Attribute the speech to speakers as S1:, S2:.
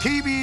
S1: TV